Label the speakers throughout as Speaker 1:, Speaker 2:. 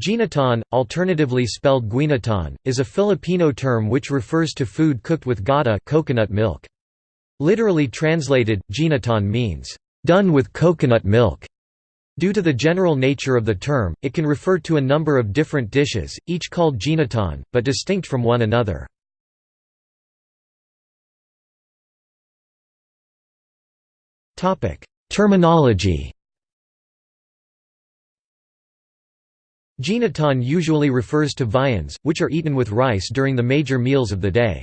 Speaker 1: Ginataan, alternatively spelled guinataan, is a Filipino term which refers to food cooked with gata coconut milk. Literally translated, ginataan means, "...done with coconut milk". Due to the general nature of the term, it can refer to a number of different dishes, each called ginataan, but distinct from one another. Terminology Ginataan usually refers to viands, which are eaten with rice during the major meals of the day.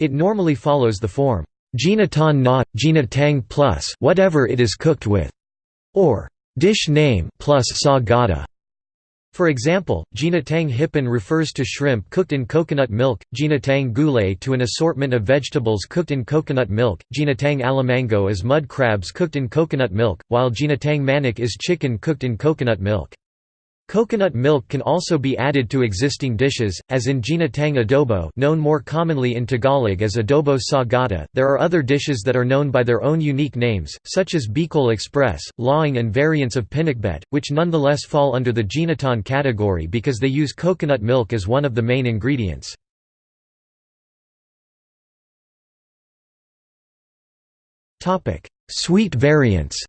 Speaker 1: It normally follows the form, Ginaton na, ginataang plus whatever it is cooked with, or dish name plus sa gata. For example, ginataang hipon refers to shrimp cooked in coconut milk, ginataang gulay to an assortment of vegetables cooked in coconut milk, ginataang alimango is mud crabs cooked in coconut milk, while ginataang manok is chicken cooked in coconut milk. Coconut milk can also be added to existing dishes, as in ginataang adobo known more commonly in Tagalog as adobo sa gata. There are other dishes that are known by their own unique names, such as Bicol Express, Laing and variants of pinakbet, which nonetheless fall under the ginataan category because they use coconut milk as one of the main ingredients. Sweet variants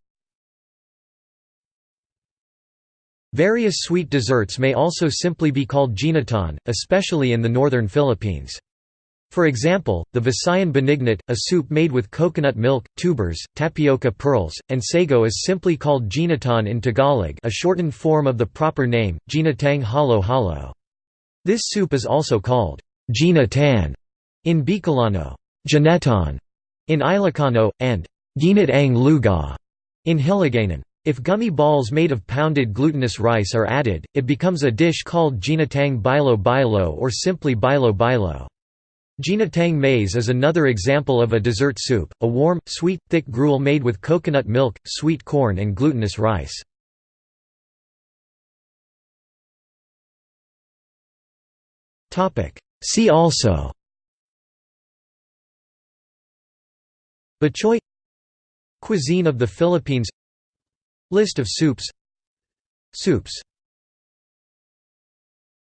Speaker 1: Various sweet desserts may also simply be called ginataan, especially in the northern Philippines. For example, the Visayan binignit, a soup made with coconut milk, tubers, tapioca pearls, and sago is simply called ginataan in Tagalog a shortened form of the proper name, ginataang halo-halo. This soup is also called ginatan in Bicolano, gineton in Ilocano, and ginatang luga in Hiligaynon. If gummy balls made of pounded glutinous rice are added, it becomes a dish called ginataang bilo bilo or simply bilo bilo. Ginataang maize is another example of a dessert soup, a warm, sweet, thick gruel made with coconut milk, sweet corn and glutinous rice. See also Batchoy Cuisine of the Philippines List of soups. Soups